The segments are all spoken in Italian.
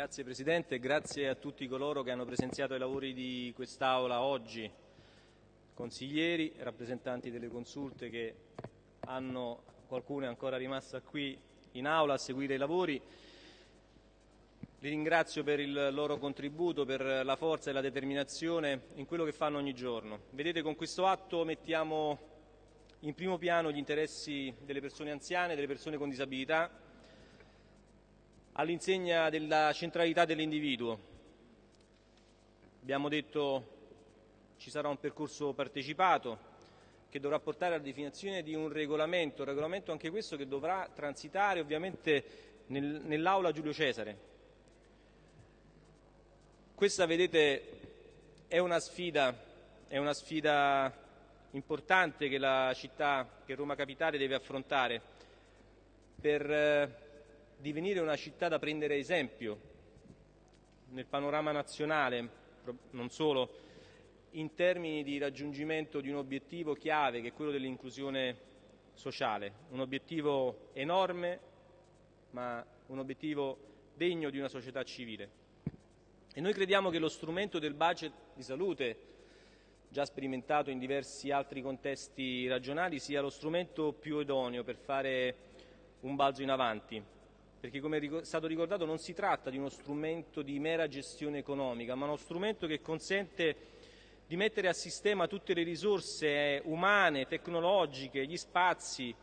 Grazie Presidente grazie a tutti coloro che hanno presenziato ai lavori di quest'Aula oggi, consiglieri, rappresentanti delle consulte che hanno, qualcuno è ancora rimasta qui in Aula a seguire i lavori. Li ringrazio per il loro contributo, per la forza e la determinazione in quello che fanno ogni giorno. Vedete, con questo atto mettiamo in primo piano gli interessi delle persone anziane, delle persone con disabilità, all'insegna della centralità dell'individuo. Abbiamo detto ci sarà un percorso partecipato che dovrà portare alla definizione di un regolamento, un regolamento anche questo che dovrà transitare ovviamente nel, nell'aula Giulio Cesare. Questa, vedete, è una sfida, è una sfida importante che la città, che Roma Capitale deve affrontare per eh, divenire una città da prendere esempio nel panorama nazionale, non solo, in termini di raggiungimento di un obiettivo chiave che è quello dell'inclusione sociale, un obiettivo enorme ma un obiettivo degno di una società civile. E noi crediamo che lo strumento del budget di salute, già sperimentato in diversi altri contesti regionali, sia lo strumento più idoneo per fare un balzo in avanti, perché come è stato ricordato non si tratta di uno strumento di mera gestione economica, ma uno strumento che consente di mettere a sistema tutte le risorse umane, tecnologiche, gli spazi,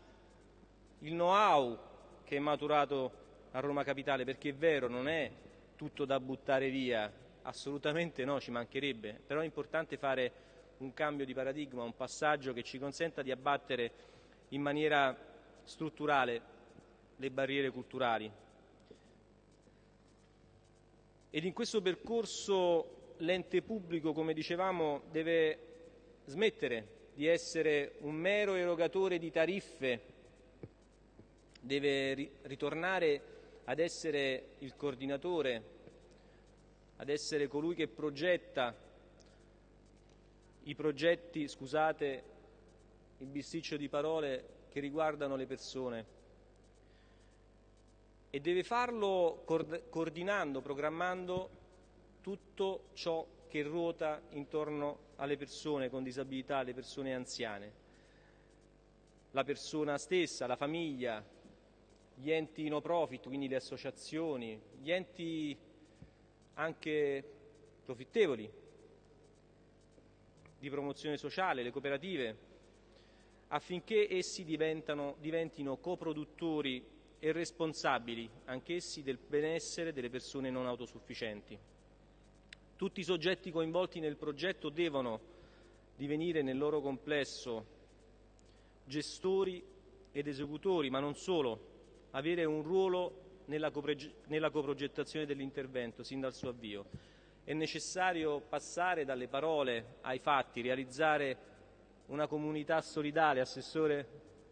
il know-how che è maturato a Roma Capitale, perché è vero, non è tutto da buttare via, assolutamente no, ci mancherebbe, però è importante fare un cambio di paradigma, un passaggio che ci consenta di abbattere in maniera strutturale le barriere culturali. Ed in questo percorso l'ente pubblico, come dicevamo, deve smettere di essere un mero erogatore di tariffe, deve ritornare ad essere il coordinatore, ad essere colui che progetta i progetti, scusate il bisticcio di parole, che riguardano le persone e deve farlo coordinando, programmando tutto ciò che ruota intorno alle persone con disabilità, alle persone anziane. La persona stessa, la famiglia, gli enti no profit, quindi le associazioni, gli enti anche profittevoli di promozione sociale, le cooperative, affinché essi diventino coproduttori e responsabili anch'essi del benessere delle persone non autosufficienti. Tutti i soggetti coinvolti nel progetto devono divenire nel loro complesso gestori ed esecutori, ma non solo, avere un ruolo nella, coprogettazione dell'intervento sin dal suo avvio. È necessario passare dalle parole ai fatti, realizzare una comunità solidale, Assessore,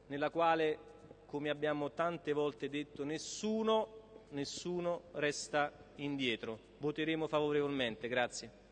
nella quale come abbiamo tante volte detto, nessuno, nessuno resta indietro. Voteremo favorevolmente. Grazie.